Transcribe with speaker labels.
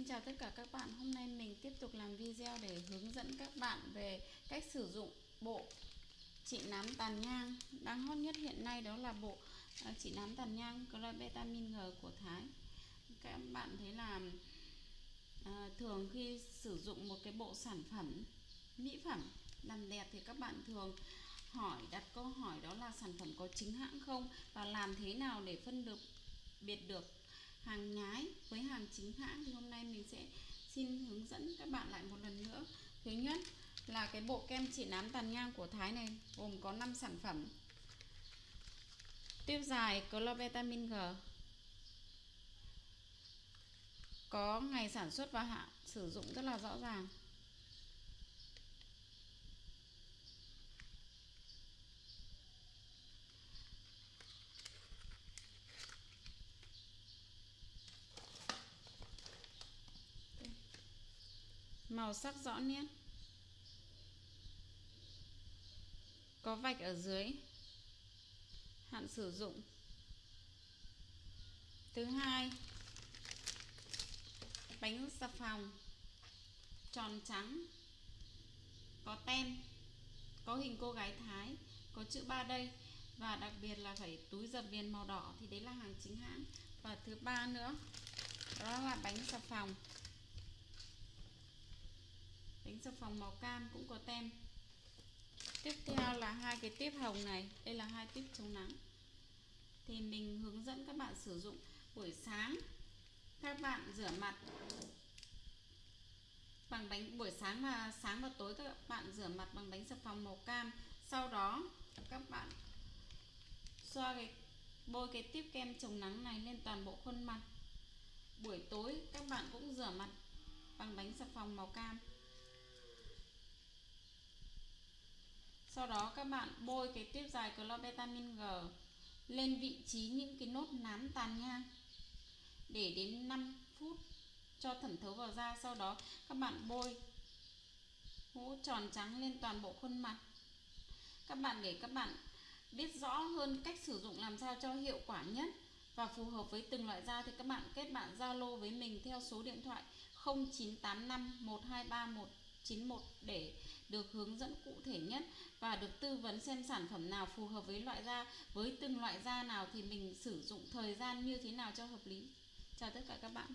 Speaker 1: Xin chào tất cả các bạn. Hôm nay mình tiếp tục làm video để hướng dẫn các bạn về cách sử dụng bộ trị nám tàn nhang đang hot nhất hiện nay đó là bộ à, trị nám tàn nhang Clobetamin G của Thái. Các bạn thấy là à, thường khi sử dụng một cái bộ sản phẩm, mỹ phẩm làm đẹp thì các bạn thường hỏi, đặt câu hỏi đó là sản phẩm có chính hãng không và làm thế nào để phân được, biệt được hàng nhái với hàng chính hãng. Thì hôm nay mình sẽ xin hướng dẫn các bạn lại một lần nữa. Thứ nhất là cái bộ kem trị nám tàn nhang của Thái này, gồm có 5 sản phẩm. Tiêu dài clovetamin G. Có ngày sản xuất và hạn sử dụng rất là rõ ràng. Màu sắc rõ nét. Có vạch ở dưới. Hạn sử dụng. Thứ hai, bánh xà phòng. Tròn trắng. Có tem. Có hình cô gái Thái. Có chữ ba đây. Và đặc biệt là phải túi dập viền màu đỏ thì đấy là hàng chính hãng. Và thứ ba nữa, đó là bánh xà phòng đánh xà phòng màu cam cũng có tem. Tiếp theo là hai cái tiếp hồng này. Đây là hai tiếp chống nắng. Thì mình hướng dẫn các bạn sử dụng buổi sáng. Các bạn rửa mặt bằng đánh buổi sáng và sáng và tối các bạn rửa mặt bằng đánh xà phòng màu cam. Sau đó, các bạn xoa cái, bôi cái tiếp kem chống nắng này lên toàn bộ khuôn mặt. Buổi tối, các bạn cũng rửa mặt bằng bánh xà phòng màu cam. Sau đó các bạn bôi cái tiếp dài clobetamin G lên vị trí những cái nốt nám tàn nhang để đến 5 phút cho thẩm thấu vào da. Sau đó các bạn bôi hũ tròn trắng lên toàn bộ khuôn mặt. Các bạn để các bạn biết rõ hơn cách sử dụng làm sao cho hiệu quả nhất và phù hợp với từng loại da thì các bạn kết bạn Zalo với mình theo số điện thoại 0985 123 191 để được hướng dẫn cụ thể nhất và được tư vấn xem sản phẩm nào phù hợp với loại da, với từng loại da nào thì mình sử dụng thời gian như thế nào cho hợp lý. Chào tất cả các bạn.